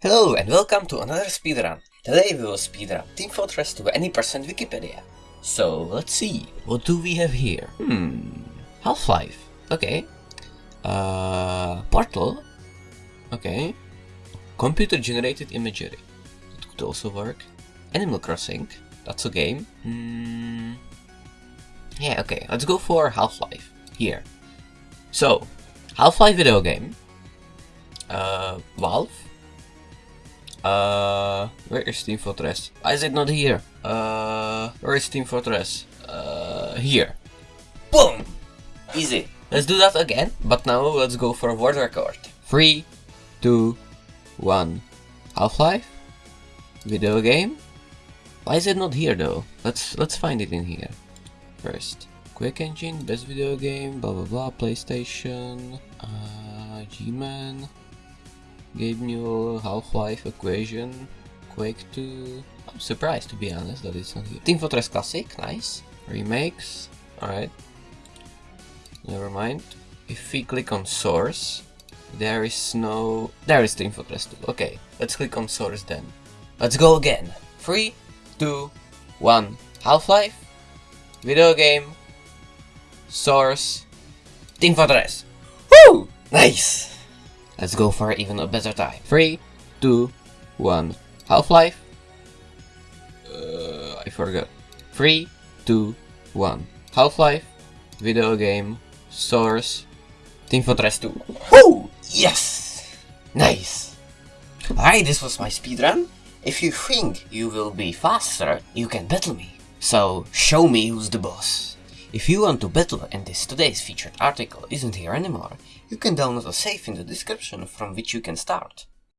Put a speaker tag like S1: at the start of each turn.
S1: Hello and welcome to another speedrun. Today we will speedrun Team Fortress 2 any percent Wikipedia. So let's see, what do we have here? Hmm, Half-Life, okay. Uh, Portal, okay. Computer generated imagery, that could also work. Animal Crossing, that's a game. Hmm, yeah, okay, let's go for Half-Life, here. So, Half-Life video game. Uh, Valve. Uh, where is Team Fortress? Why is it not here? Uh, where is Team Fortress? Uh, here. Boom! Easy. Let's do that again, but now let's go for a world record. Three, two, one. Half-Life? Video game? Why is it not here though? Let's let's find it in here. First. Quake Engine, best video game, blah blah blah, PlayStation, uh, G-Man, Gabe Newell, Half-Life, Equation, Quake 2. I'm surprised to be honest that it's not here. Team Fortress Classic, nice. Remakes, alright. Never mind. If we click on source, there is no... There is Team Fortress 2. Okay, let's click on source then. Let's go again. 3, 2, 1. Half-Life, video game, source, Team Fortress. Woo! Nice! Let's go for even a better time. 3, 2, 1. Half-Life. Uh, I forgot. 3, 2, 1. Half-Life. Video game. Source. Team Fortress 2. Woo! Yes! Nice! Alright, this was my speedrun. If you think you will be faster, you can battle me. So, show me who's the boss. If you want to battle and this today's featured article isn't here anymore, you can download a save in the description from which you can start.